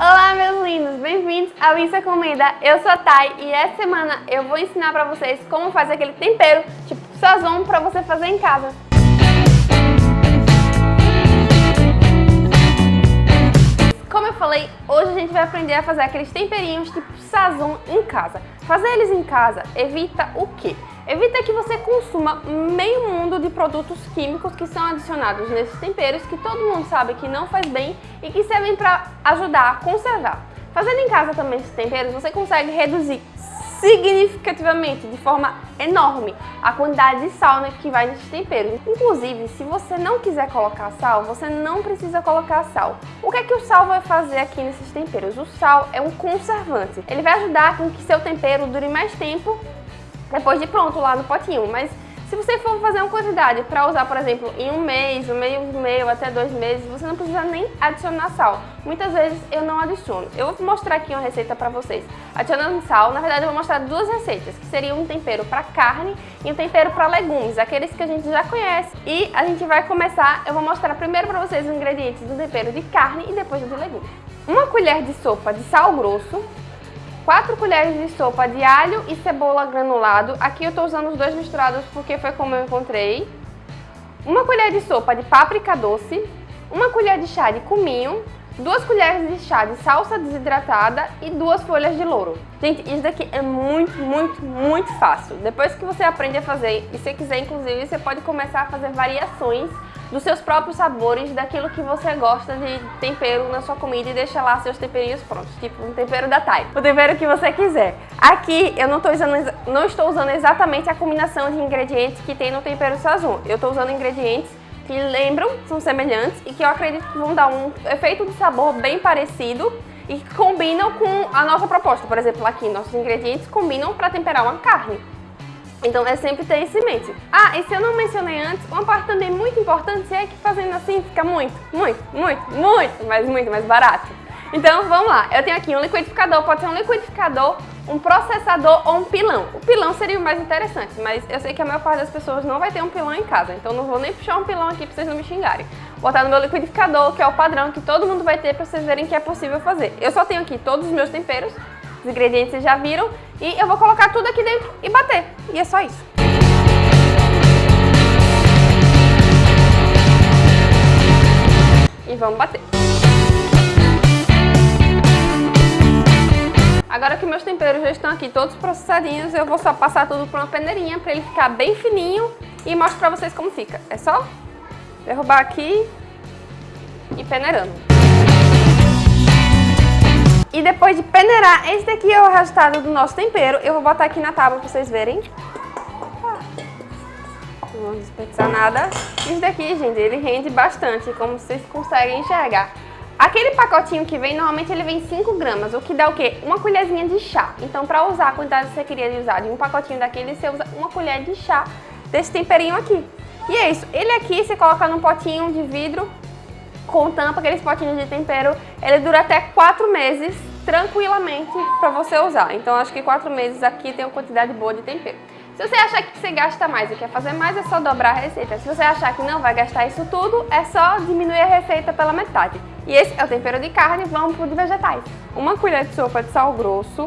Olá meus lindos, bem-vindos ao é Comida, eu sou a Thay e essa semana eu vou ensinar pra vocês como fazer aquele tempero, tipo sazon, pra você fazer em casa. Como eu falei, hoje a gente vai aprender a fazer aqueles temperinhos tipo sazon em casa. Fazer eles em casa evita o quê? Evita que você consuma meio mundo de produtos químicos que são adicionados nesses temperos que todo mundo sabe que não faz bem e que servem para ajudar a conservar. Fazendo em casa também esses temperos, você consegue reduzir significativamente, de forma enorme, a quantidade de sal né, que vai nesses temperos. Inclusive, se você não quiser colocar sal, você não precisa colocar sal. O que é que o sal vai fazer aqui nesses temperos? O sal é um conservante. Ele vai ajudar com que seu tempero dure mais tempo depois de pronto lá no potinho. Mas se você for fazer uma quantidade para usar, por exemplo, em um mês, um meio, meio até dois meses, você não precisa nem adicionar sal. Muitas vezes eu não adiciono. Eu vou mostrar aqui uma receita para vocês. Adicionando sal, na verdade eu vou mostrar duas receitas, que seriam um tempero para carne e um tempero para legumes, aqueles que a gente já conhece. E a gente vai começar, eu vou mostrar primeiro para vocês os ingredientes do tempero de carne e depois do de legumes. Uma colher de sopa de sal grosso, 4 colheres de sopa de alho e cebola granulado. Aqui eu estou usando os dois misturados porque foi como eu encontrei. Uma colher de sopa de páprica doce. Uma colher de chá de cominho. Duas colheres de chá de salsa desidratada e duas folhas de louro. Gente, isso daqui é muito, muito, muito fácil. Depois que você aprende a fazer, e se quiser, inclusive, você pode começar a fazer variações dos seus próprios sabores, daquilo que você gosta de tempero na sua comida e deixa lá seus temperinhos prontos, tipo um tempero da Thai, o tempero que você quiser. Aqui eu não, usando, não estou usando exatamente a combinação de ingredientes que tem no tempero sazon, eu estou usando ingredientes que lembram, são semelhantes e que eu acredito que vão dar um efeito de sabor bem parecido e que combinam com a nossa proposta. Por exemplo, aqui nossos ingredientes combinam para temperar uma carne. Então é sempre ter isso em mente. Ah, e se eu não mencionei antes, uma parte também muito importante é que fazendo assim fica muito, muito, muito, muito, mas muito mais barato. Então vamos lá, eu tenho aqui um liquidificador, pode ser um liquidificador, um processador ou um pilão. O pilão seria o mais interessante, mas eu sei que a maior parte das pessoas não vai ter um pilão em casa, então não vou nem puxar um pilão aqui pra vocês não me xingarem. Vou botar no meu liquidificador, que é o padrão que todo mundo vai ter pra vocês verem que é possível fazer. Eu só tenho aqui todos os meus temperos, os ingredientes vocês já viram. E eu vou colocar tudo aqui dentro e bater. E é só isso. E vamos bater. Agora que meus temperos já estão aqui todos processadinhos, eu vou só passar tudo por uma peneirinha para ele ficar bem fininho e mostro para vocês como fica. É só derrubar aqui e peneirando. E depois de peneirar, esse daqui é o resultado do nosso tempero. Eu vou botar aqui na tábua pra vocês verem. Não vou desperdiçar nada. Isso daqui, gente, ele rende bastante, como vocês conseguem enxergar. Aquele pacotinho que vem, normalmente ele vem 5 gramas, o que dá o quê? Uma colherzinha de chá. Então, para usar a quantidade que você queria usar de um pacotinho daquele, você usa uma colher de chá desse temperinho aqui. E é isso. Ele aqui você coloca num potinho de vidro com tampa, aqueles potinhos de tempero, ele dura até 4 meses tranquilamente para você usar. Então acho que 4 meses aqui tem uma quantidade boa de tempero. Se você achar que você gasta mais e quer fazer mais, é só dobrar a receita. Se você achar que não vai gastar isso tudo, é só diminuir a receita pela metade. E esse é o tempero de carne, vamos pro de vegetais. Uma colher de sopa de sal grosso,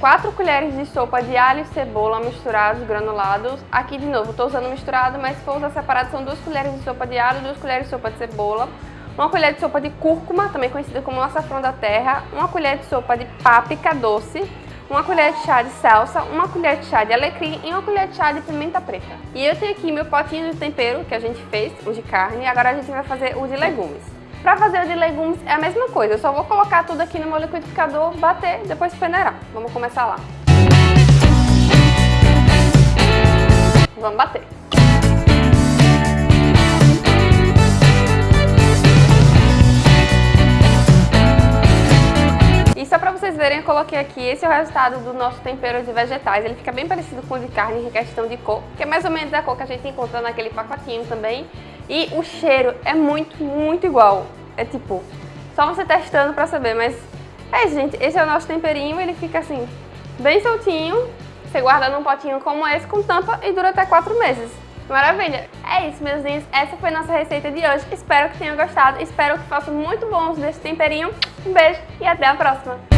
4 colheres de sopa de alho e cebola misturados, granulados. Aqui de novo, estou usando misturado, mas se for usar separado. São 2 colheres de sopa de alho, 2 colheres de sopa de cebola, uma colher de sopa de cúrcuma, também conhecida como açafrão da terra, uma colher de sopa de páprica doce, uma colher de chá de salsa, uma colher de chá de alecrim. E uma colher de chá de pimenta preta. E eu tenho aqui meu potinho de tempero que a gente fez, o de carne, agora a gente vai fazer o de legumes. Para fazer o de legumes é a mesma coisa, eu só vou colocar tudo aqui no meu liquidificador, bater, depois peneirar. Vamos começar lá. Vamos bater. vocês verem, eu coloquei aqui, esse é o resultado do nosso tempero de vegetais. Ele fica bem parecido com o de carne em questão de cor, que é mais ou menos a cor que a gente encontra naquele pacotinho também. E o cheiro é muito, muito igual. É tipo, só você testando pra saber, mas é isso, gente. Esse é o nosso temperinho, ele fica assim, bem soltinho. Você guarda num potinho como esse com tampa e dura até 4 meses. Maravilha! É isso, meus lindos. Essa foi nossa receita de hoje. Espero que tenham gostado. Espero que façam muito bons desse temperinho. Um beijo e até a próxima!